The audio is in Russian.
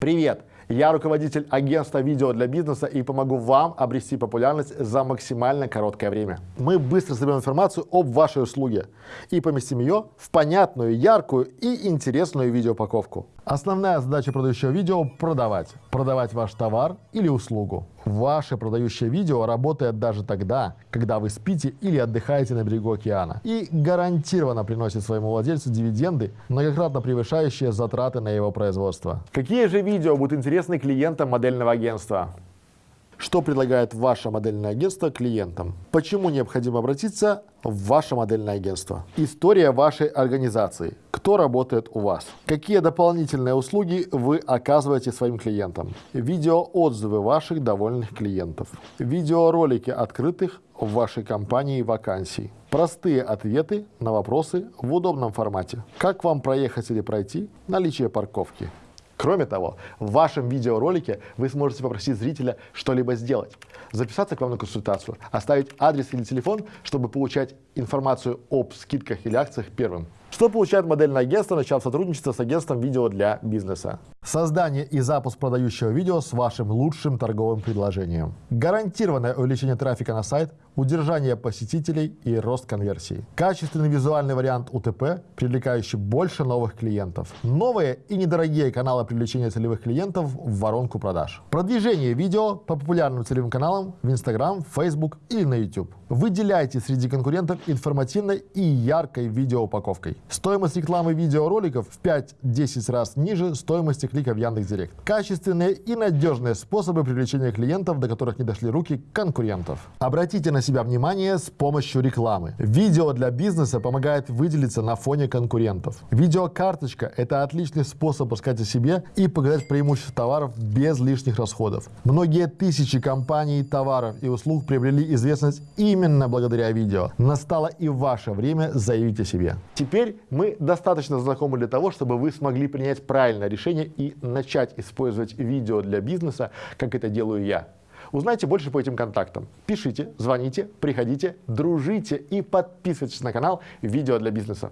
Привет! Я руководитель агентства видео для бизнеса и помогу вам обрести популярность за максимально короткое время. Мы быстро соберем информацию об вашей услуге и поместим ее в понятную, яркую и интересную видеоупаковку. Основная задача продающего видео – продавать. Продавать ваш товар или услугу. Ваше продающее видео работает даже тогда, когда вы спите или отдыхаете на берегу океана. И гарантированно приносит своему владельцу дивиденды, многократно превышающие затраты на его производство. Какие же видео будут интересны клиентам модельного агентства? Что предлагает ваше модельное агентство клиентам? Почему необходимо обратиться в ваше модельное агентство? История вашей организации. Кто работает у вас? Какие дополнительные услуги вы оказываете своим клиентам? Видеоотзывы ваших довольных клиентов. Видеоролики открытых в вашей компании вакансий. Простые ответы на вопросы в удобном формате. Как вам проехать или пройти? Наличие парковки. Кроме того, в вашем видеоролике вы сможете попросить зрителя что-либо сделать, записаться к вам на консультацию, оставить адрес или телефон, чтобы получать информацию об скидках или акциях первым. Что получает модельное агентство, начав сотрудничество с агентством видео для бизнеса? Создание и запуск продающего видео с вашим лучшим торговым предложением. Гарантированное увеличение трафика на сайт, удержание посетителей и рост конверсии. Качественный визуальный вариант УТП, привлекающий больше новых клиентов. Новые и недорогие каналы привлечения целевых клиентов в воронку продаж. Продвижение видео по популярным целевым каналам в Instagram, Facebook или на YouTube. Выделяйте среди конкурентов информативной и яркой видеоупаковкой. Стоимость рекламы видеороликов в 5-10 раз ниже стоимости клика в Яндекс.Директ. Качественные и надежные способы привлечения клиентов, до которых не дошли руки конкурентов. Обратите на себя внимание с помощью рекламы. Видео для бизнеса помогает выделиться на фоне конкурентов. Видеокарточка – это отличный способ рассказать о себе и показать преимущества товаров без лишних расходов. Многие тысячи компаний, товаров и услуг приобрели известность именно благодаря видео. Настало и ваше время заявить о себе. Теперь мы достаточно знакомы для того, чтобы вы смогли принять правильное решение и начать использовать видео для бизнеса, как это делаю я. Узнайте больше по этим контактам. Пишите, звоните, приходите, дружите и подписывайтесь на канал «Видео для бизнеса».